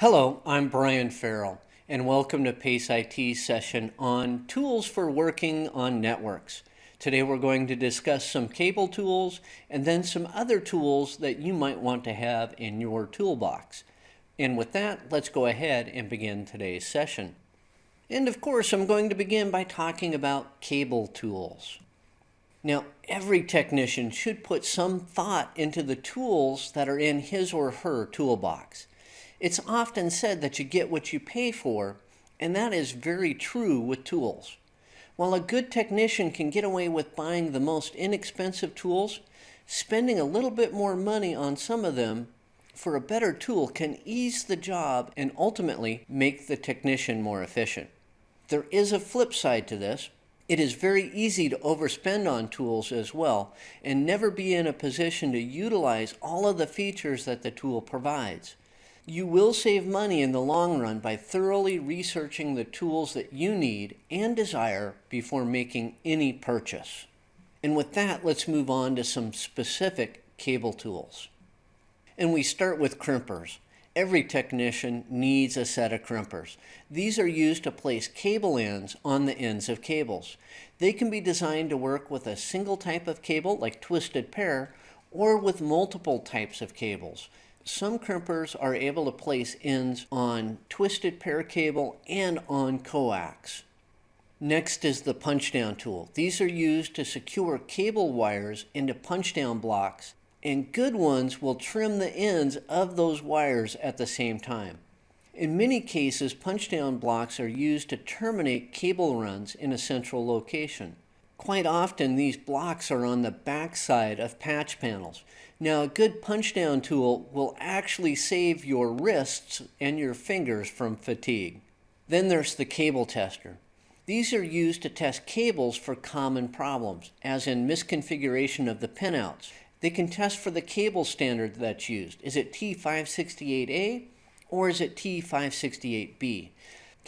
Hello, I'm Brian Farrell, and welcome to PACE IT session on tools for working on networks. Today we're going to discuss some cable tools and then some other tools that you might want to have in your toolbox. And with that, let's go ahead and begin today's session. And of course, I'm going to begin by talking about cable tools. Now, every technician should put some thought into the tools that are in his or her toolbox. It's often said that you get what you pay for, and that is very true with tools. While a good technician can get away with buying the most inexpensive tools, spending a little bit more money on some of them for a better tool can ease the job and ultimately make the technician more efficient. There is a flip side to this. It is very easy to overspend on tools as well and never be in a position to utilize all of the features that the tool provides. You will save money in the long run by thoroughly researching the tools that you need and desire before making any purchase. And with that, let's move on to some specific cable tools. And we start with crimpers. Every technician needs a set of crimpers. These are used to place cable ends on the ends of cables. They can be designed to work with a single type of cable, like twisted pair, or with multiple types of cables. Some crimpers are able to place ends on twisted pair cable and on coax. Next is the punch down tool. These are used to secure cable wires into punch down blocks and good ones will trim the ends of those wires at the same time. In many cases, punch down blocks are used to terminate cable runs in a central location. Quite often, these blocks are on the back side of patch panels. Now, a good punch down tool will actually save your wrists and your fingers from fatigue. Then there's the cable tester. These are used to test cables for common problems, as in misconfiguration of the pinouts. They can test for the cable standard that's used. Is it T568A or is it T568B?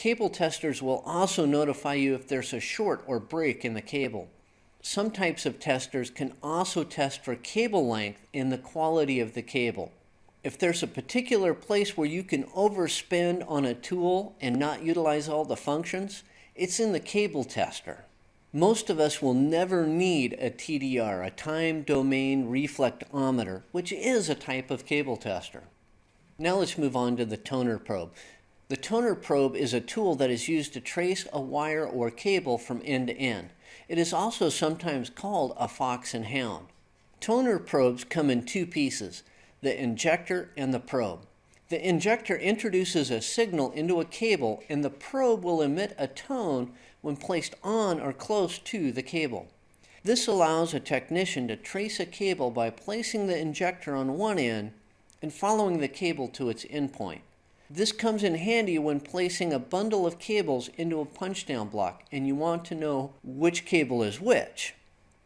Cable testers will also notify you if there's a short or break in the cable some types of testers can also test for cable length and the quality of the cable. If there's a particular place where you can overspend on a tool and not utilize all the functions, it's in the cable tester. Most of us will never need a TDR, a time domain reflectometer, which is a type of cable tester. Now let's move on to the toner probe. The toner probe is a tool that is used to trace a wire or cable from end to end. It is also sometimes called a fox and hound. Toner probes come in two pieces, the injector and the probe. The injector introduces a signal into a cable and the probe will emit a tone when placed on or close to the cable. This allows a technician to trace a cable by placing the injector on one end and following the cable to its endpoint. This comes in handy when placing a bundle of cables into a punch-down block and you want to know which cable is which.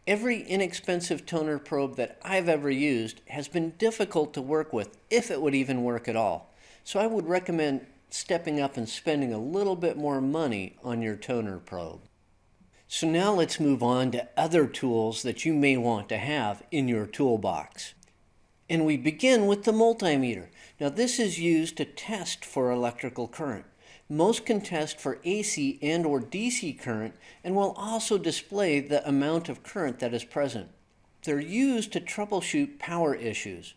Every inexpensive toner probe that I've ever used has been difficult to work with, if it would even work at all. So I would recommend stepping up and spending a little bit more money on your toner probe. So now let's move on to other tools that you may want to have in your toolbox. And we begin with the multimeter. Now this is used to test for electrical current. Most can test for AC and or DC current and will also display the amount of current that is present. They're used to troubleshoot power issues.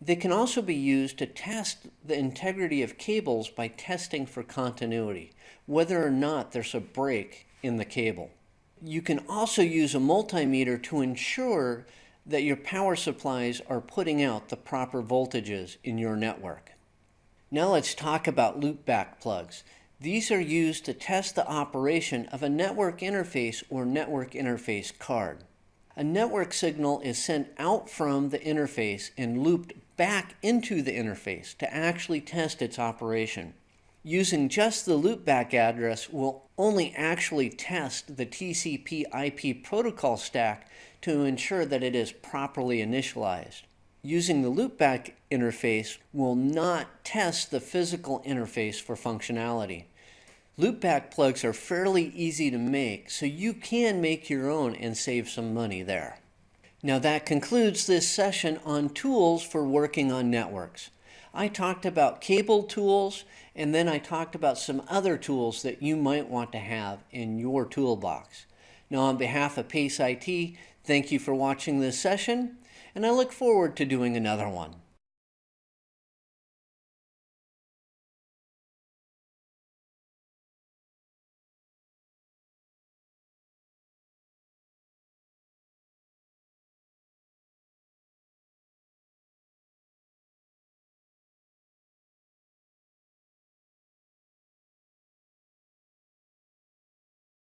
They can also be used to test the integrity of cables by testing for continuity, whether or not there's a break in the cable. You can also use a multimeter to ensure that your power supplies are putting out the proper voltages in your network. Now let's talk about loopback plugs. These are used to test the operation of a network interface or network interface card. A network signal is sent out from the interface and looped back into the interface to actually test its operation. Using just the loopback address will only actually test the TCP IP protocol stack to ensure that it is properly initialized. Using the loopback interface will not test the physical interface for functionality. Loopback plugs are fairly easy to make, so you can make your own and save some money there. Now that concludes this session on tools for working on networks. I talked about cable tools, and then I talked about some other tools that you might want to have in your toolbox. Now, on behalf of PACE IT, thank you for watching this session, and I look forward to doing another one.